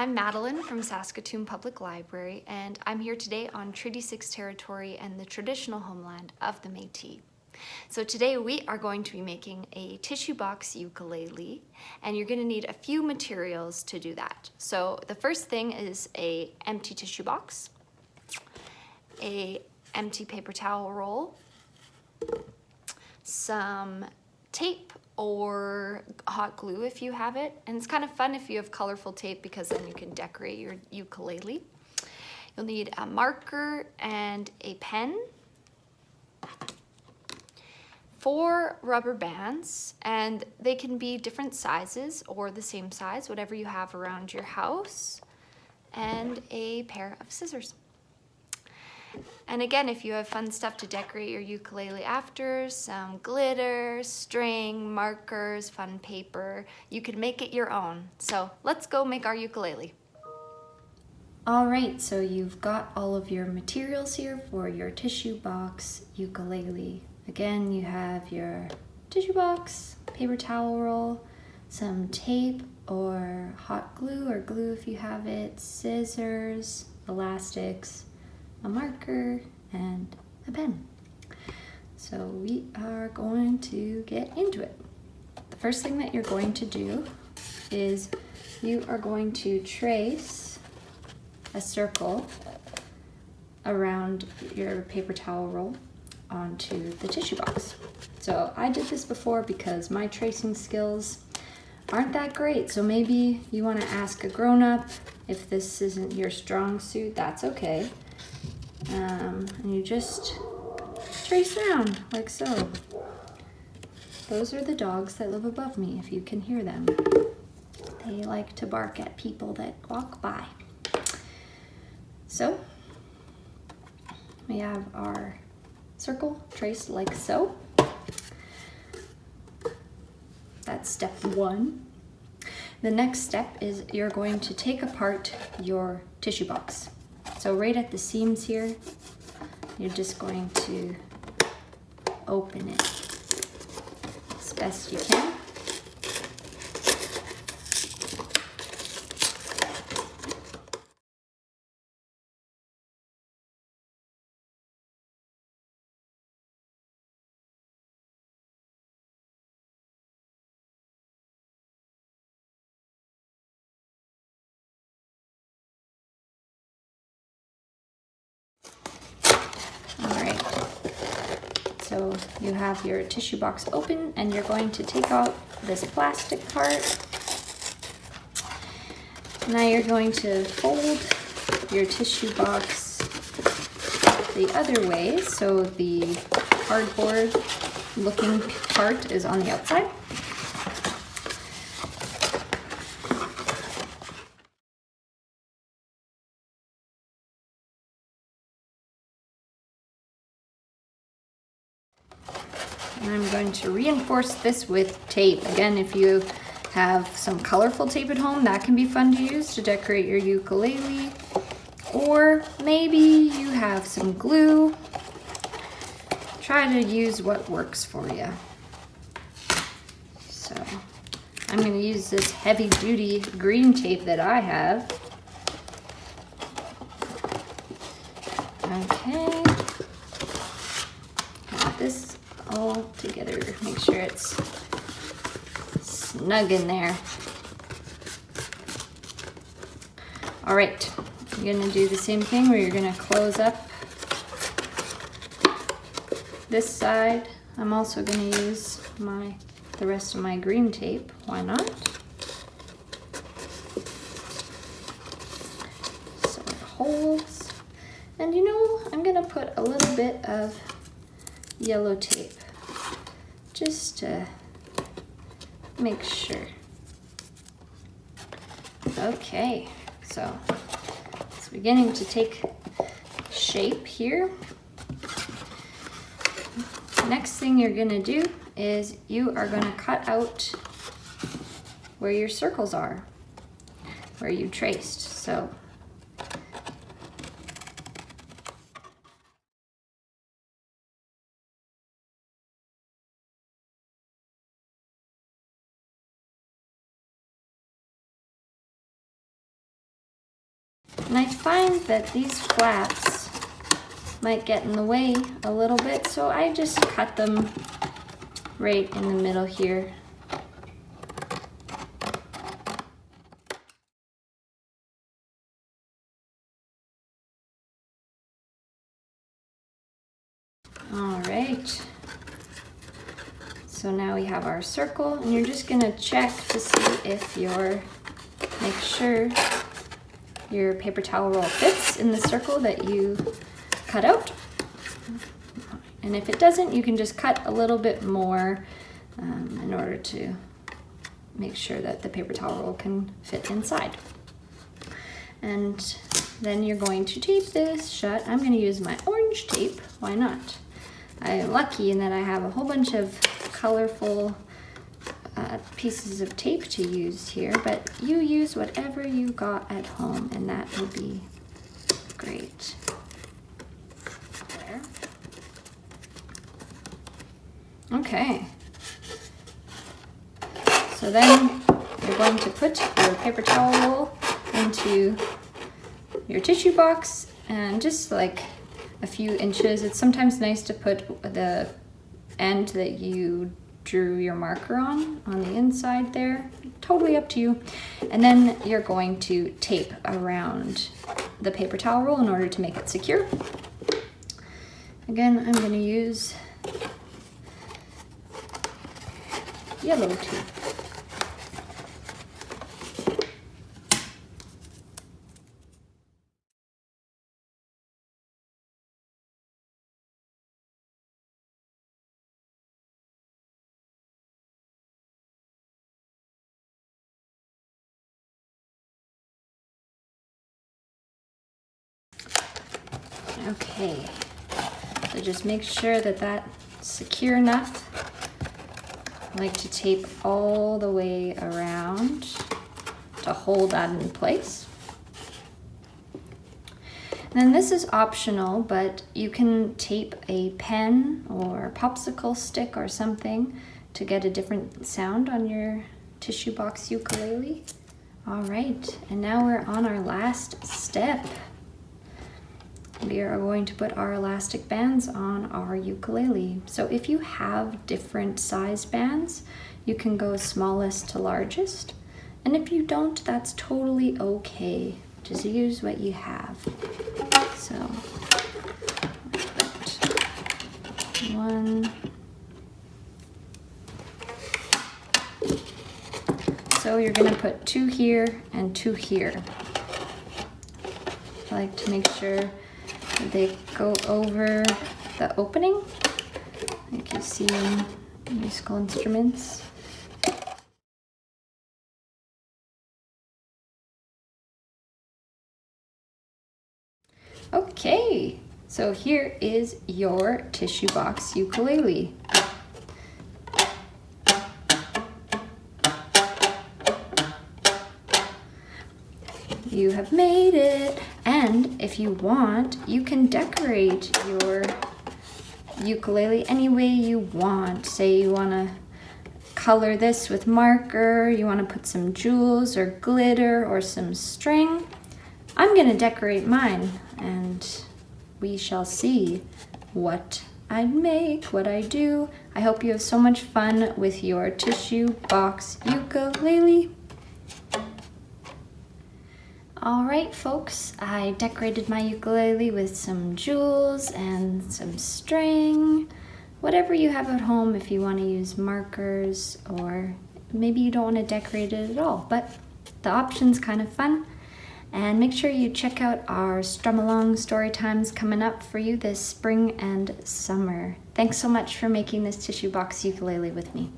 I'm Madeline from Saskatoon Public Library and I'm here today on Treaty 6 territory and the traditional homeland of the Métis. So today we are going to be making a tissue box ukulele and you're going to need a few materials to do that. So the first thing is a empty tissue box, a empty paper towel roll, some tape or hot glue if you have it. And it's kind of fun if you have colorful tape because then you can decorate your ukulele. You'll need a marker and a pen, four rubber bands, and they can be different sizes or the same size, whatever you have around your house, and a pair of scissors. And again, if you have fun stuff to decorate your ukulele after, some glitter, string, markers, fun paper, you can make it your own. So let's go make our ukulele. All right, so you've got all of your materials here for your tissue box ukulele. Again, you have your tissue box, paper towel roll, some tape or hot glue or glue if you have it, scissors, elastics, a marker, and a pen. So we are going to get into it. The first thing that you're going to do is you are going to trace a circle around your paper towel roll onto the tissue box. So I did this before because my tracing skills aren't that great. So maybe you want to ask a grown-up if this isn't your strong suit, that's okay um, and you just trace around like so. Those are the dogs that live above me, if you can hear them. They like to bark at people that walk by. So, we have our circle traced like so. That's step one. The next step is you're going to take apart your tissue box. So right at the seams here, you're just going to open it as best you can. So you have your tissue box open and you're going to take out this plastic part. Now you're going to fold your tissue box the other way so the cardboard looking part is on the outside. And I'm going to reinforce this with tape. Again, if you have some colorful tape at home, that can be fun to use to decorate your ukulele. Or maybe you have some glue. Try to use what works for you. So I'm going to use this heavy duty green tape that I have. Okay. Got this all together. Make sure it's snug in there. All right, you're gonna do the same thing where you're gonna close up this side. I'm also gonna use my the rest of my green tape. Why not? So it holds. And you know, I'm gonna put a little bit of yellow tape just to make sure. Okay, so it's beginning to take shape here. Next thing you're gonna do is you are gonna cut out where your circles are, where you traced. So And I find that these flaps might get in the way a little bit, so I just cut them right in the middle here. All right. So now we have our circle and you're just gonna check to see if your, make sure your paper towel roll fits in the circle that you cut out. And if it doesn't, you can just cut a little bit more um, in order to make sure that the paper towel roll can fit inside. And then you're going to tape this shut. I'm gonna use my orange tape, why not? I'm lucky in that I have a whole bunch of colorful uh, pieces of tape to use here, but you use whatever you got at home and that will be great. There. Okay. So then you're going to put your paper towel into your tissue box and just like a few inches. It's sometimes nice to put the end that you drew your marker on, on the inside there. Totally up to you. And then you're going to tape around the paper towel roll in order to make it secure. Again, I'm gonna use yellow tape. Okay, so just make sure that that's secure enough. I like to tape all the way around to hold that in place. Then this is optional, but you can tape a pen or popsicle stick or something to get a different sound on your tissue box ukulele. All right, and now we're on our last step we are going to put our elastic bands on our ukulele. So if you have different size bands, you can go smallest to largest. And if you don't, that's totally okay. Just use what you have. So, one. So you're gonna put two here and two here. I like to make sure they go over the opening, you see in musical instruments. Okay, so here is your tissue box ukulele. You have made it. And if you want, you can decorate your ukulele any way you want. Say you want to color this with marker, you want to put some jewels or glitter or some string. I'm going to decorate mine and we shall see what I make, what I do. I hope you have so much fun with your tissue box ukulele. All right, folks, I decorated my ukulele with some jewels and some string, whatever you have at home if you want to use markers or maybe you don't want to decorate it at all, but the option's kind of fun. And make sure you check out our Strum Along story times coming up for you this spring and summer. Thanks so much for making this tissue box ukulele with me.